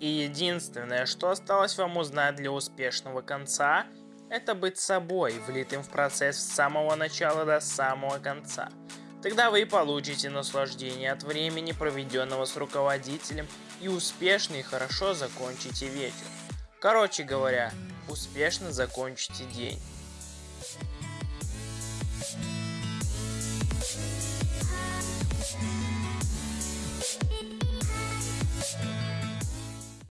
И единственное, что осталось вам узнать для успешного конца, это быть собой, влитым в процесс с самого начала до самого конца. Тогда вы получите наслаждение от времени, проведенного с руководителем, и успешно и хорошо закончите вечер. Короче говоря, успешно закончите день.